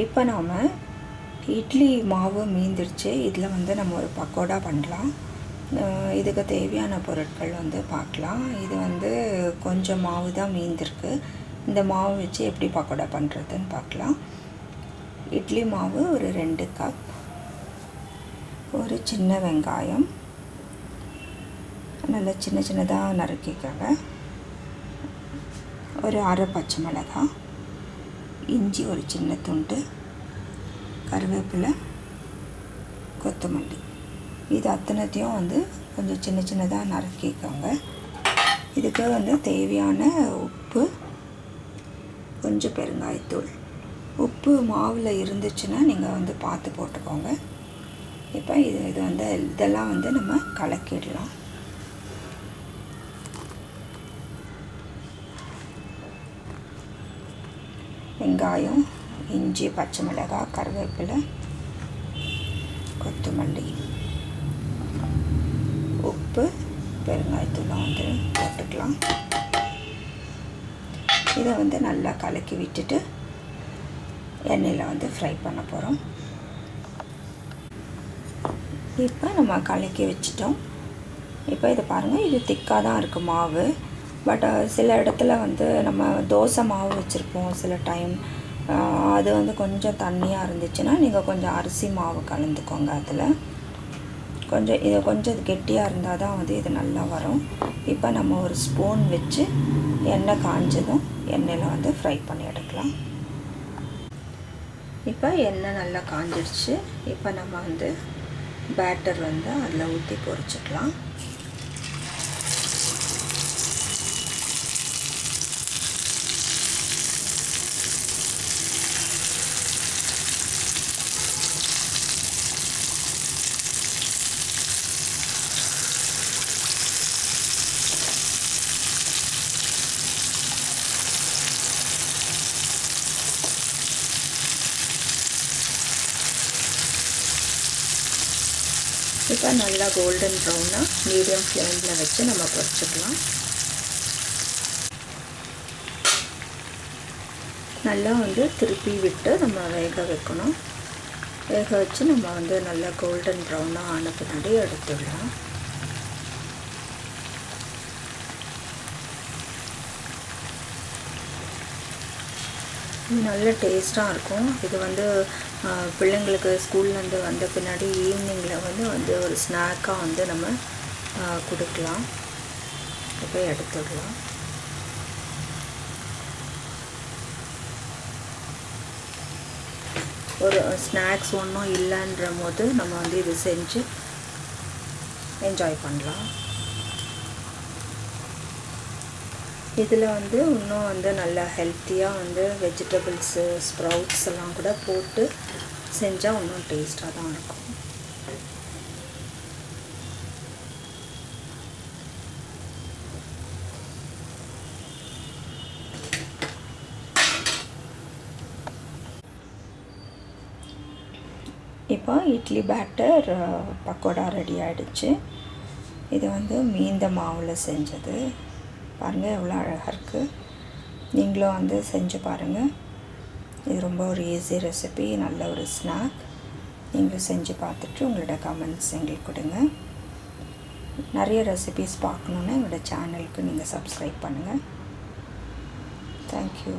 இப்போ நாம் இட்லி மாவு மீந்துருச்சு. இதில் வந்து நம்ம ஒரு பக்கோடா பண்ணலாம். இதுக்கு தேவையான பொருட்கள் வந்து பார்க்கலாம். இது வந்து கொஞ்சம் மாவு தான் மீந்திருக்கு. இந்த மாவு வச்சு எப்படி பக்கோடா பண்ணுறதுன்னு பார்க்கலாம். இட்லி மாவு ஒரு ரெண்டு கப். ஒரு சின்ன வெங்காயம். நல்லா சின்ன சின்னதாக நறுக்கிக்கோங்க. ஒரு அரை பச்சை மிளகாய். இஞ்சி ஒரு சின்ன துண்டு கருவேப்பிலை கொத்தமல்லி. இது அத்தனைத்தையும் வந்து கொஞ்சம் சின்ன சின்னதாக நறுக்கிக்கோங்க. இதுக்கு வந்து தேவையான உப்பு கொஞ்சம் பெருங்காயத்தூள். உப்பு மாவில் இருந்துச்சுன்னா நீங்கள் வந்து பார்த்து போட்டுக்கோங்க. இப்போ இது இது வந்து இதெல்லாம் வந்து நம்ம கலக்கிடலாம். வெங்காயம் இஞ்சி பச்சை மிளகாய் கருவேப்பிலை கொத்தமல்லி உப்பு பெருங்காயத்தூளம் வந்து போட்டுக்கலாம். இதை வந்து நல்லா கலக்கி விட்டுட்டு எண்ணெயில் வந்து ஃப்ரை பண்ண போகிறோம். இப்போ நம்ம கலக்கி வச்சிட்டோம். இப்போ இதை பாருங்கள் இது திக்காக தான் இருக்குது மாவு. பட் சில இடத்துல வந்து நம்ம தோசை மாவு வச்சுருப்போம் சில டைம் அது வந்து கொஞ்சம் தண்ணியாக இருந்துச்சுன்னா நீங்கள் கொஞ்சம் அரிசி மாவு கலந்துக்கோங்க அதில். கொஞ்சம் இது கொஞ்சம் கெட்டியாக இருந்தால் தான் வந்து இது நல்லா வரும். இப்போ நம்ம ஒரு ஸ்பூன் வச்சு எண்ணெய் காஞ்சதும் எண்ணெயில் வந்து ஃப்ரை பண்ணி எடுக்கலாம். இப்போ எண்ணெய் நல்லா காஞ்சிடுச்சு இப்போ நம்ம வந்து பேட்டர் வந்து அதில் ஊற்றி பொரிச்சிக்கலாம். இப்போ நல்லா கோல்டன் ப்ரௌனாக மீடியம் ஃப்ளேமில் வச்சு நம்ம பொரிச்சுக்கலாம். நல்லா வந்து திருப்பி விட்டு நம்ம வேக வைக்கணும். வேக வச்சு நம்ம வந்து நல்லா கோல்டன் ப்ரௌனாக ஆன பின்னாடி எடுத்துடலாம். நல்ல டேஸ்ட்டாக இருக்கும். இது வந்து பிள்ளைங்களுக்கு ஸ்கூல்லேருந்து வந்த பின்னாடி ஈவினிங்கில் வந்து வந்து ஒரு ஸ்நாக்காக வந்து நம்ம கொடுக்கலாம். இப்போ எடுத்துடலாம் ஒரு ஸ்நாக்ஸ் ஒன்றும் இல்லைன்ற போது நம்ம வந்து இது செஞ்சு என்ஜாய் பண்ணலாம். இதில் வந்து இன்னும் வந்து நல்லா ஹெல்த்தியாக வந்து வெஜிடபிள்ஸு ஸ்ப்ரவுட்ஸ் எல்லாம் கூட போட்டு செஞ்சால் இன்னும் டேஸ்ட்டாக தான் இருக்கும். இப்போ இட்லி பேட்டர் பக்கோடா ரெடி ஆகிடுச்சு இது வந்து மீந்த மாவில் செஞ்சது. பாருங்கள் எவ்வளோ அழகாக இருக்குது நீங்களும் வந்து செஞ்சு பாருங்கள் இது ரொம்ப ஒரு ஈஸி ரெசிபி நல்ல ஒரு ஸ்நாக் நீங்களும் செஞ்சு பார்த்துட்டு உங்களோட கமெண்ட்ஸ் எங்களுக்கு கொடுங்க. நிறைய ரெசிபிஸ் பார்க்கணுன்னா எங்களோட சேனலுக்கு நீங்கள் சப்ஸ்கிரைப் பண்ணுங்கள் தேங்க்யூ